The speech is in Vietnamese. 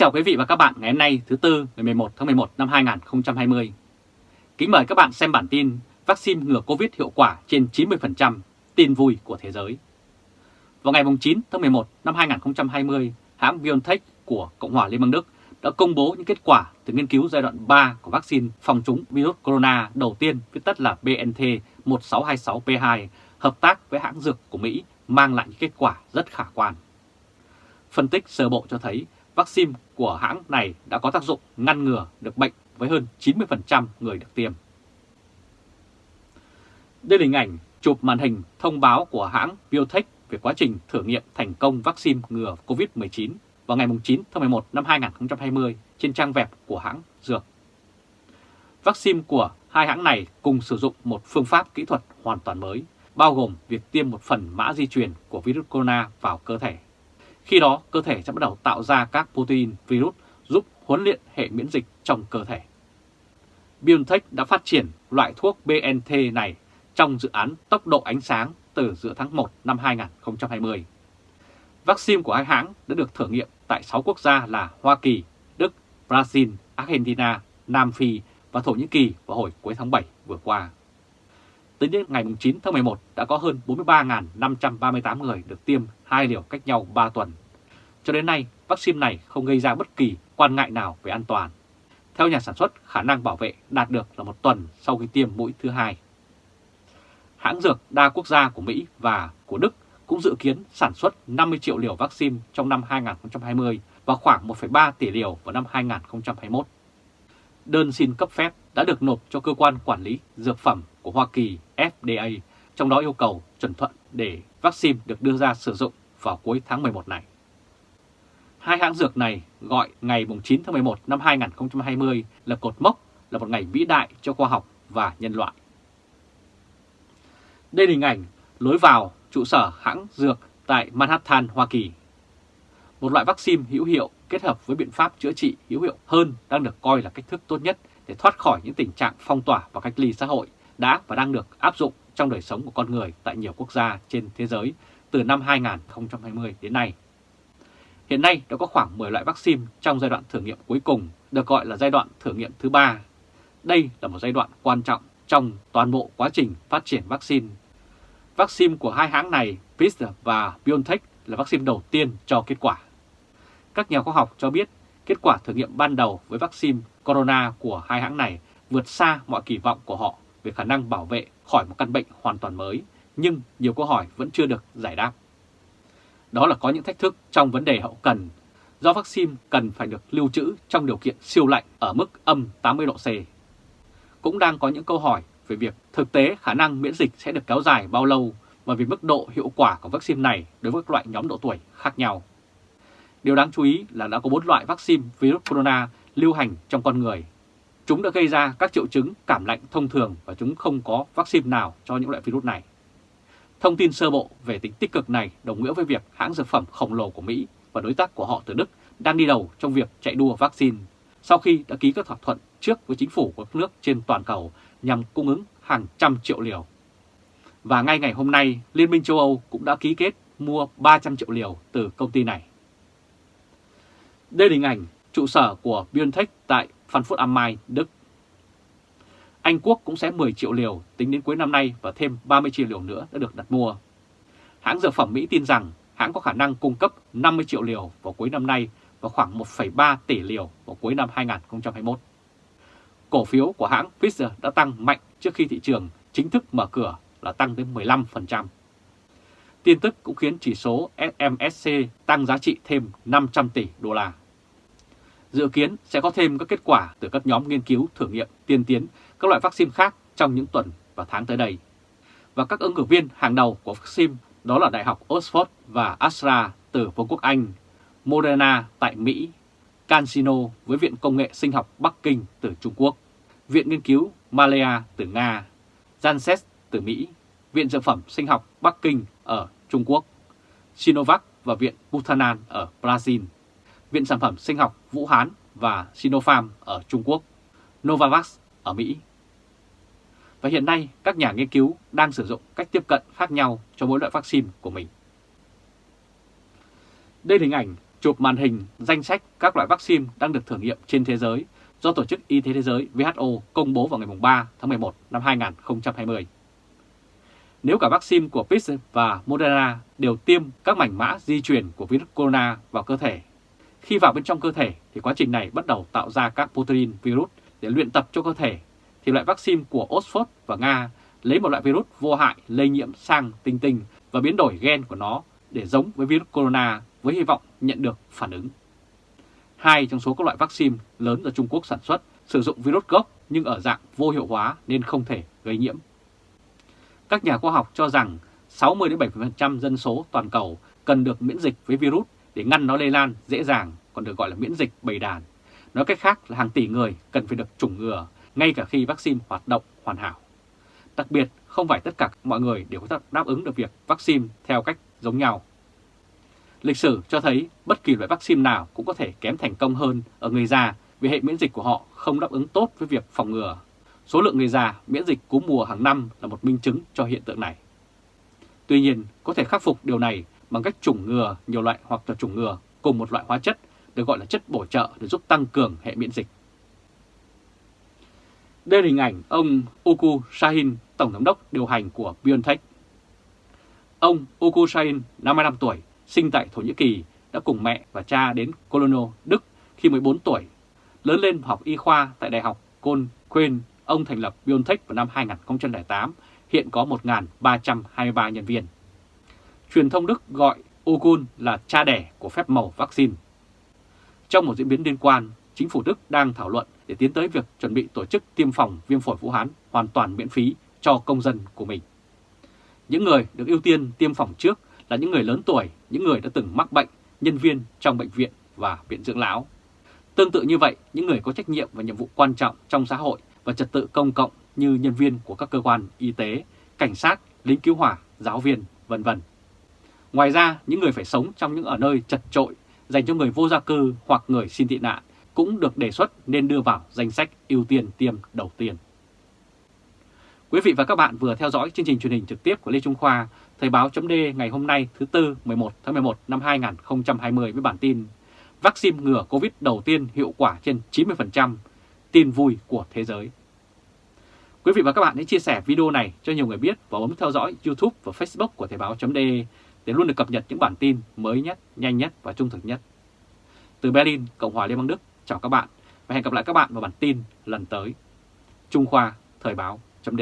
chào quý vị và các bạn ngày hôm nay thứ Tư ngày 11 tháng 11 năm 2020. Kính mời các bạn xem bản tin vaccine ngừa Covid hiệu quả trên 90%, tin vui của thế giới. Vào ngày 9 tháng 11 năm 2020, hãng BioNTech của Cộng hòa Liên bang Đức đã công bố những kết quả từ nghiên cứu giai đoạn 3 của vaccine phòng chống virus corona đầu tiên viết tắt là BNT1626P2 hợp tác với hãng dược của Mỹ mang lại những kết quả rất khả quan. Phân tích sơ bộ cho thấy vaccine của hãng này đã có tác dụng ngăn ngừa được bệnh với hơn 90% người được tiêm. Đây là hình ảnh chụp màn hình thông báo của hãng Biotech về quá trình thử nghiệm thành công vaccine ngừa COVID-19 vào ngày 9 tháng 11 năm 2020 trên trang web của hãng Dược. Vaccine của hai hãng này cùng sử dụng một phương pháp kỹ thuật hoàn toàn mới, bao gồm việc tiêm một phần mã di truyền của virus corona vào cơ thể. Khi đó, cơ thể sẽ bắt đầu tạo ra các protein virus giúp huấn luyện hệ miễn dịch trong cơ thể. BioNTech đã phát triển loại thuốc BNT này trong dự án tốc độ ánh sáng từ giữa tháng 1 năm 2020. Vaccine của hai hãng đã được thử nghiệm tại 6 quốc gia là Hoa Kỳ, Đức, Brazil, Argentina, Nam Phi và Thổ Nhĩ Kỳ vào hồi cuối tháng 7 vừa qua. Tính đến ngày 9 tháng 11 đã có hơn 43.538 người được tiêm hai liều cách nhau 3 tuần. Cho đến nay, vaccine này không gây ra bất kỳ quan ngại nào về an toàn. Theo nhà sản xuất, khả năng bảo vệ đạt được là một tuần sau khi tiêm mũi thứ hai. Hãng dược đa quốc gia của Mỹ và của Đức cũng dự kiến sản xuất 50 triệu liều vaccine trong năm 2020 và khoảng 1,3 tỷ liều vào năm 2021. Đơn xin cấp phép đã được nộp cho cơ quan quản lý dược phẩm của Hoa Kỳ FDA, trong đó yêu cầu chuẩn thuận để vaccine được đưa ra sử dụng vào cuối tháng 11 này. Hai hãng dược này gọi ngày 9 tháng 11 năm 2020 là cột mốc, là một ngày vĩ đại cho khoa học và nhân loại. Đây là hình ảnh lối vào trụ sở hãng dược tại Manhattan, Hoa Kỳ. Một loại vaccine hữu hiệu kết hợp với biện pháp chữa trị hữu hiệu hơn đang được coi là cách thức tốt nhất để thoát khỏi những tình trạng phong tỏa và cách ly xã hội đã và đang được áp dụng trong đời sống của con người tại nhiều quốc gia trên thế giới từ năm 2020 đến nay. Hiện nay đã có khoảng 10 loại vaccine trong giai đoạn thử nghiệm cuối cùng, được gọi là giai đoạn thử nghiệm thứ ba. Đây là một giai đoạn quan trọng trong toàn bộ quá trình phát triển vaccine. Vaccine của hai hãng này, Pfizer và BioNTech là vaccine đầu tiên cho kết quả. Các nhà khoa học cho biết kết quả thử nghiệm ban đầu với vaccine corona của hai hãng này vượt xa mọi kỳ vọng của họ về khả năng bảo vệ khỏi một căn bệnh hoàn toàn mới, nhưng nhiều câu hỏi vẫn chưa được giải đáp. Đó là có những thách thức trong vấn đề hậu cần, do vaccine cần phải được lưu trữ trong điều kiện siêu lạnh ở mức âm 80 độ C. Cũng đang có những câu hỏi về việc thực tế khả năng miễn dịch sẽ được kéo dài bao lâu và về mức độ hiệu quả của vaccine này đối với các loại nhóm độ tuổi khác nhau. Điều đáng chú ý là đã có 4 loại vaccine virus corona lưu hành trong con người. Chúng đã gây ra các triệu chứng cảm lạnh thông thường và chúng không có vaccine nào cho những loại virus này. Thông tin sơ bộ về tính tích cực này đồng nghĩa với việc hãng dược phẩm khổng lồ của Mỹ và đối tác của họ từ Đức đang đi đầu trong việc chạy đua vaccine sau khi đã ký các thỏa thuận trước với chính phủ của các nước trên toàn cầu nhằm cung ứng hàng trăm triệu liều. Và ngay ngày hôm nay, Liên minh châu Âu cũng đã ký kết mua 300 triệu liều từ công ty này. Đây là hình ảnh trụ sở của BioNTech tại Frankfurt am Main, Đức. Anh Quốc cũng sẽ 10 triệu liều tính đến cuối năm nay và thêm 30 triệu liều nữa đã được đặt mua. Hãng dược phẩm Mỹ tin rằng hãng có khả năng cung cấp 50 triệu liều vào cuối năm nay và khoảng 1,3 tỷ liều vào cuối năm 2021. Cổ phiếu của hãng Pfizer đã tăng mạnh trước khi thị trường chính thức mở cửa là tăng đến 15%. Tin tức cũng khiến chỉ số SMSC tăng giá trị thêm 500 tỷ đô la. Dự kiến sẽ có thêm các kết quả từ các nhóm nghiên cứu thử nghiệm tiên tiến các loại vaccine khác trong những tuần và tháng tới đây. Và các ứng cử viên hàng đầu của vaccine đó là Đại học Oxford và Astra từ Vương quốc Anh, Moderna tại Mỹ, CanSino với Viện Công nghệ Sinh học Bắc Kinh từ Trung Quốc, Viện Nghiên cứu Malaya từ Nga, Janssen từ Mỹ, Viện Dược phẩm Sinh học Bắc Kinh ở Trung Quốc, Sinovac và Viện Butanan ở Brazil, Viện Sản phẩm Sinh học Vũ Hán và Sinopharm ở Trung Quốc, Novavax ở Mỹ. Và hiện nay các nhà nghiên cứu đang sử dụng cách tiếp cận khác nhau cho mỗi loại vaccine của mình. Đây là hình ảnh chụp màn hình danh sách các loại vaccine đang được thử nghiệm trên thế giới do Tổ chức Y tế Thế giới WHO công bố vào ngày 3 tháng 11 năm 2020. Nếu cả vaccine của Pfizer và Moderna đều tiêm các mảnh mã di truyền của virus corona vào cơ thể, khi vào bên trong cơ thể thì quá trình này bắt đầu tạo ra các protein virus để luyện tập cho cơ thể, thì loại vaccine của Oxford và Nga lấy một loại virus vô hại lây nhiễm sang tinh tinh và biến đổi gen của nó để giống với virus corona với hy vọng nhận được phản ứng. Hai trong số các loại vaccine lớn ở Trung Quốc sản xuất sử dụng virus gốc nhưng ở dạng vô hiệu hóa nên không thể gây nhiễm. Các nhà khoa học cho rằng 60-70% dân số toàn cầu cần được miễn dịch với virus để ngăn nó lây lan dễ dàng, còn được gọi là miễn dịch bầy đàn. Nói cách khác là hàng tỷ người cần phải được chủng ngừa ngay cả khi vaccine hoạt động hoàn hảo. Đặc biệt, không phải tất cả mọi người đều có thể đáp ứng được việc vaccine theo cách giống nhau. Lịch sử cho thấy bất kỳ loại vaccine nào cũng có thể kém thành công hơn ở người già vì hệ miễn dịch của họ không đáp ứng tốt với việc phòng ngừa. Số lượng người già miễn dịch cúm mùa hàng năm là một minh chứng cho hiện tượng này. Tuy nhiên, có thể khắc phục điều này bằng cách chủng ngừa nhiều loại hoặc là chủng ngừa cùng một loại hóa chất được gọi là chất bổ trợ để giúp tăng cường hệ miễn dịch. Đây là hình ảnh ông Uku Sahin Tổng giám đốc điều hành của BioNTech. Ông Uku Sahin 55 tuổi, sinh tại Thổ Nhĩ Kỳ, đã cùng mẹ và cha đến Cologne, Đức khi 14 tuổi. Lớn lên học y khoa tại Đại học Côn Quên, ông thành lập BioNTech vào năm 2008, hiện có 1.323 nhân viên. Truyền thông Đức gọi Okun là cha đẻ của phép màu vaccine. Trong một diễn biến liên quan, chính phủ Đức đang thảo luận để tiến tới việc chuẩn bị tổ chức tiêm phòng viêm phổi Vũ Hán hoàn toàn miễn phí cho công dân của mình. Những người được ưu tiên tiêm phòng trước là những người lớn tuổi, những người đã từng mắc bệnh, nhân viên trong bệnh viện và viện dưỡng lão. Tương tự như vậy, những người có trách nhiệm và nhiệm vụ quan trọng trong xã hội và trật tự công cộng như nhân viên của các cơ quan y tế, cảnh sát, lính cứu hỏa, giáo viên, vân vân. Ngoài ra, những người phải sống trong những ở nơi chật trội dành cho người vô gia cư hoặc người xin tị nạn cũng được đề xuất nên đưa vào danh sách ưu tiên tiêm đầu tiên. Quý vị và các bạn vừa theo dõi chương trình truyền hình trực tiếp của Lê Trung Khoa, Thời báo chấm ngày hôm nay thứ Tư 11 tháng 11 năm 2020 với bản tin Vaccine ngừa Covid đầu tiên hiệu quả trên 90%, tin vui của thế giới. Quý vị và các bạn hãy chia sẻ video này cho nhiều người biết và bấm theo dõi YouTube và Facebook của Thời báo chấm để luôn được cập nhật những bản tin mới nhất, nhanh nhất và trung thực nhất. Từ Berlin, Cộng hòa Liên bang Đức, chào các bạn và hẹn gặp lại các bạn vào bản tin lần tới. Trung Khoa Thời báo chấm